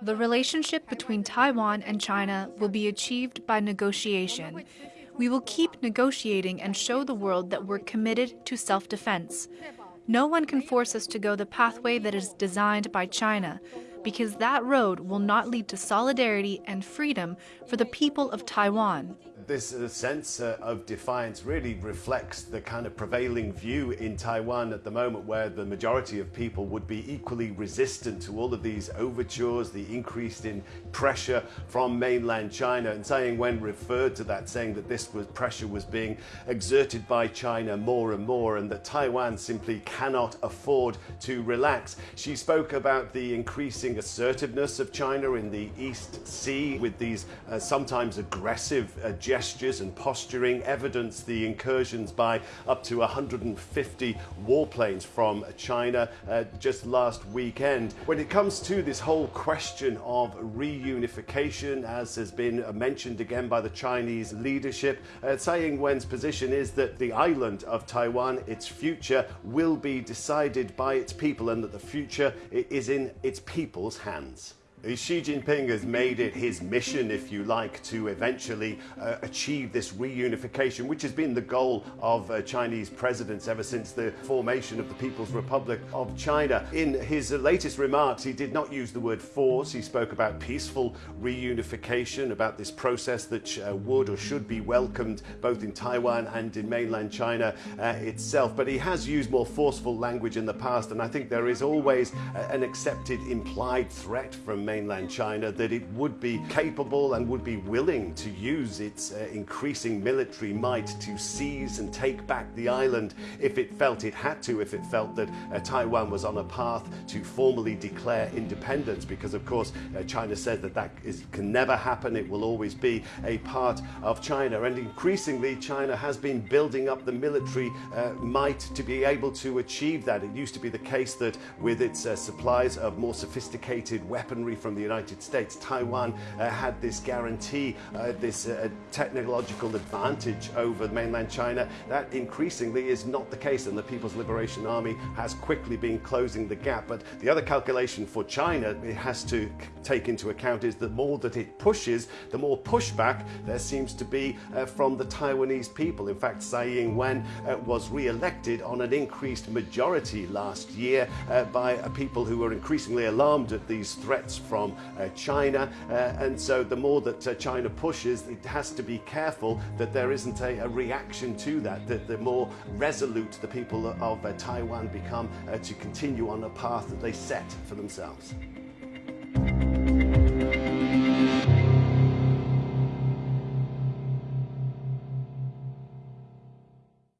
The relationship between Taiwan and China will be achieved by negotiation. We will keep negotiating and show the world that we're committed to self defense. No one can force us to go the pathway that is designed by China, because that road will not lead to solidarity and freedom for the people of Taiwan this uh, sense uh, of defiance really reflects the kind of prevailing view in Taiwan at the moment where the majority of people would be equally resistant to all of these overtures, the increase in pressure from mainland China and Tsai Ing-wen referred to that saying that this was pressure was being exerted by China more and more and that Taiwan simply cannot afford to relax. She spoke about the increasing assertiveness of China in the East Sea with these uh, sometimes aggressive uh, gestures and posturing evidence the incursions by up to 150 warplanes from China uh, just last weekend. When it comes to this whole question of reunification, as has been mentioned again by the Chinese leadership, uh, Tsai Ing-wen's position is that the island of Taiwan, its future, will be decided by its people and that the future is in its people's hands. Xi Jinping has made it his mission, if you like, to eventually uh, achieve this reunification, which has been the goal of uh, Chinese presidents ever since the formation of the People's Republic of China. In his latest remarks, he did not use the word force. He spoke about peaceful reunification, about this process that uh, would or should be welcomed both in Taiwan and in mainland China uh, itself. But he has used more forceful language in the past, and I think there is always uh, an accepted implied threat from mainland China that it would be capable and would be willing to use its uh, increasing military might to seize and take back the island if it felt it had to, if it felt that uh, Taiwan was on a path to formally declare independence, because of course uh, China says that that is, can never happen, it will always be a part of China. And increasingly, China has been building up the military uh, might to be able to achieve that. It used to be the case that with its uh, supplies of more sophisticated weaponry from the United States, Taiwan uh, had this guarantee, uh, this uh, technological advantage over mainland China. That increasingly is not the case, and the People's Liberation Army has quickly been closing the gap. But the other calculation for China it has to take into account is the more that it pushes, the more pushback there seems to be uh, from the Taiwanese people. In fact, Tsai Ing-wen uh, was re-elected on an increased majority last year by people who were increasingly alarmed at these threats from uh, China. Uh, and so the more that uh, China pushes, it has to be careful that there isn't a, a reaction to that, that the more resolute the people of Taiwan become to continue on a path that they set for themselves.